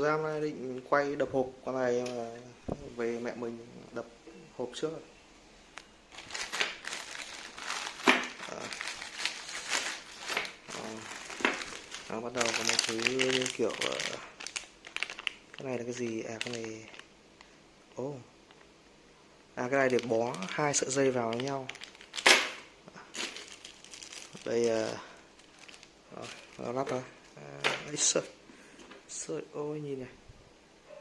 thực ra nay định quay đập hộp con này về mẹ mình đập hộp trước rồi. Đó. Bắt đầu có một thứ như kiểu cái này là cái gì à cái này ô, oh. à cái này để bó hai sợi dây vào với nhau đây uh, nó lắp thôi, à, sợi ôi nhìn này.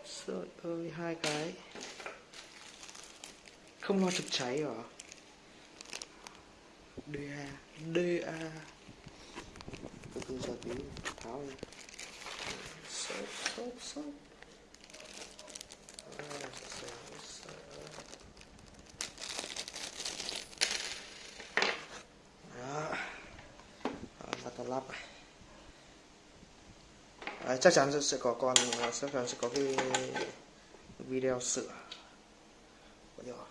Sợi ơi hai cái. Không lo chập cháy hả? DA DA từ từ giờ tí tháo này, sợi sợi sợi. Đó. Lắp. Đấy, chắc chắn sẽ có con chắc chắn sẽ có cái video sửa. Của nhỏ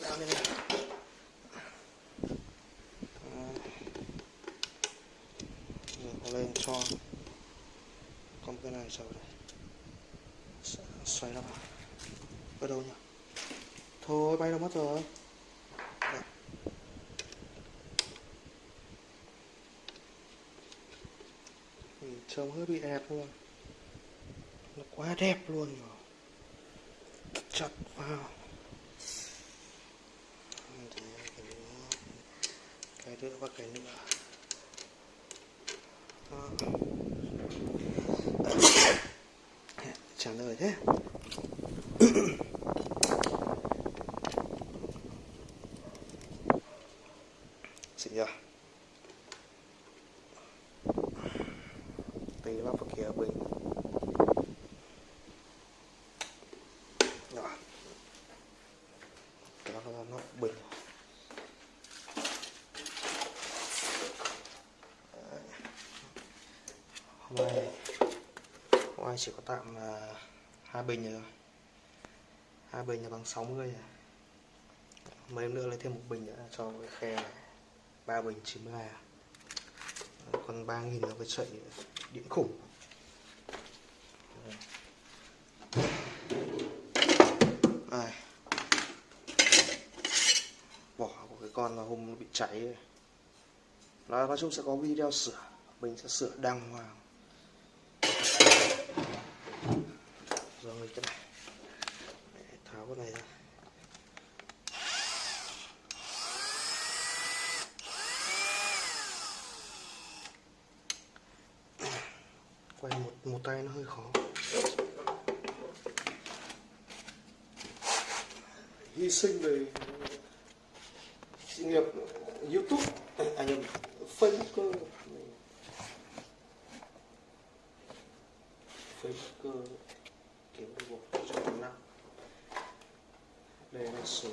làm như này lên cho con cái này sau đây xoay nó vào. Ở đâu nhỉ? Thôi bay đâu mất rồi. Trông hơi bị đẹp luôn. Nó quá đẹp luôn rồi chặt vào. Cái nữa cái nữa và cái nữa. Đó. trả lời thế xịn chưa tí lắp vào kia bình rồi đó là nó bình hôm nay hôm nay chỉ có tạm là hai bình rồi hai bình là bằng 60 mươi à. mấy nữa lấy thêm một bình nữa cho cái khe này. Ba bình 90 ngàn à. còn ba nghìn là phải chạy điện khủng này bỏ của cái con là hôm nó bị cháy. Nói, nói chung sẽ có video sửa. Mình sẽ sửa đàng hoàng rồi cái này. Để tháo cái này ra. Quay một một tay nó hơi khó. Hy sinh về sự nghiệp youtube. À nhầm facebook facebook kiếm được một trăm năm đây là số.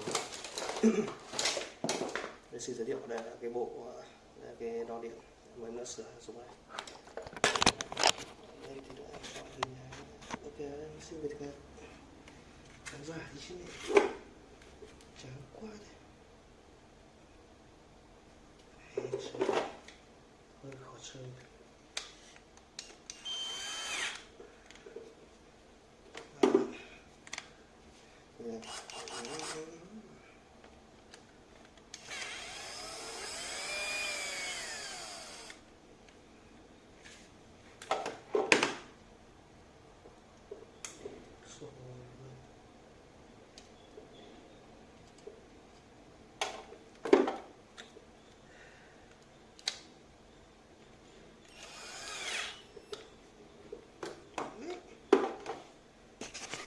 Đây xin giới thiệu, đây là cái bộ, đây là cái đo điện mới nó sửa dùng này. Đây thì đã chọn hình ok em xin về thực khán giả đi chứ này. Chán quá đấy hơi khó chơi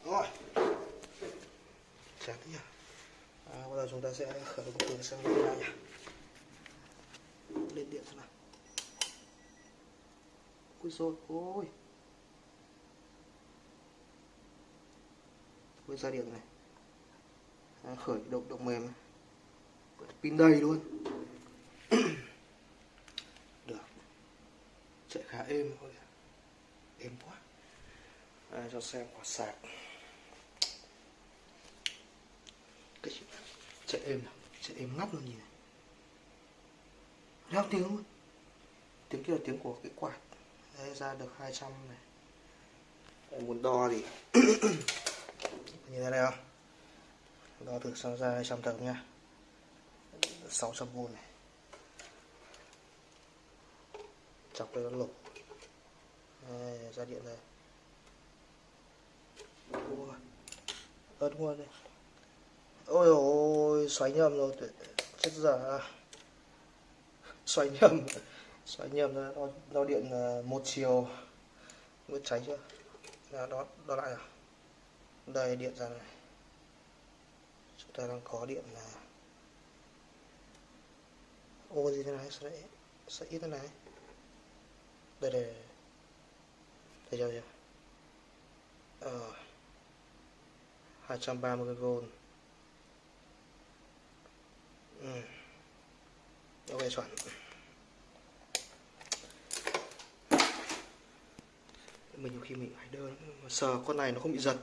rồi chán nhá à, bây giờ chúng ta sẽ khởi động từ sang điện ra nhá lên điện xem nào. Ui rồi ôi. Ui ra điện này. À, khởi động động mềm. Pin đầy luôn. Được. Chạy khá êm thôi. Êm quá. À, cho xem quả sạc cái chạy êm nào chạy êm ngắt luôn nhìn này. Reo tiếng luôn. Tiếng kia là tiếng của cái quạt. Đấy, ra được 200 này. Em muốn đo thì nhìn ra đây không? Đo thử sang ra 200 tấm nha. 600V này. Chọc đây nó lục. Đây, ra điện đây ớt luôn đây ôi ôi xoáy nhầm rồi chết dở à. xoáy nhầm xoáy nhầm rồi đo, đo điện ờ, một chiều. Mới cháy chưa? Đó, đó, đó lại nào. Đây điện ra này. Chúng ta đang có điện là ô gì thế này? Sẽ sẽ ít thế này? Đây đây đây. Thấy chưa chưa? Ờ. 230V ừ. ok chuẩn. Mình nhiều khi mình phải đơn sờ con này nó không bị giật.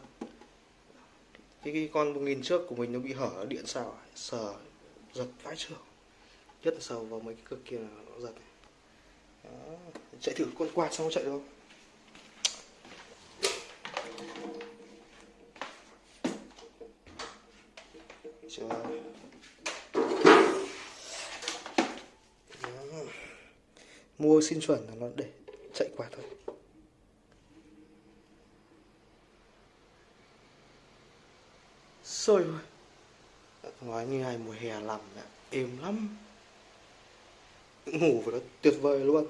Cái, cái con 1000 trước của mình nó bị hở điện sao à? sờ giật vãi trưởng nhất là sờ vào mấy cái cực kia là nó giật. Đó. chạy thử con quạt xong nó chạy được không? Chưa Đó mua xin chuẩn là nó để chạy quạt thôi. Sôi rồi nói như ngày mùa hè làm mẹ êm lắm. Ngủ với nó tuyệt vời luôn.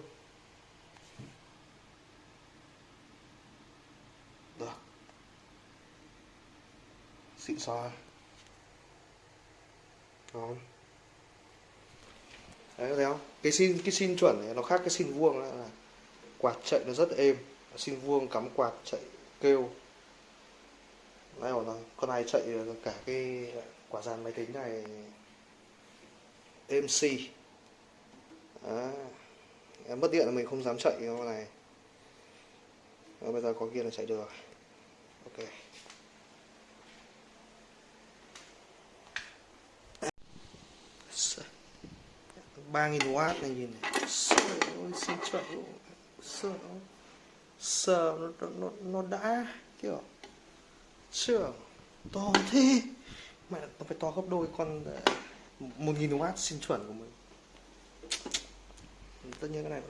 Được. Xịn xò. Ngon đấy thấy không? Cái xin cái xin chuẩn này nó khác cái xin vuông là, quạt chạy nó rất êm. Xin vuông cắm quạt chạy kêu. Nãy bảo là con này chạy cả cái quả dàn máy tính này MC à, em mất điện là mình không dám chạy con này. Và bây giờ có kia là chạy được ok. Ba nghìn w này nhìn này. Trời ơi, xin chuẩn luôn. Sợ sợ nó, nó, nó đã kiểu trưởng To thế. Mẹ nó phải to gấp đôi con ờ, một nghìn w xin chuẩn của mình. Tất nhiên cái này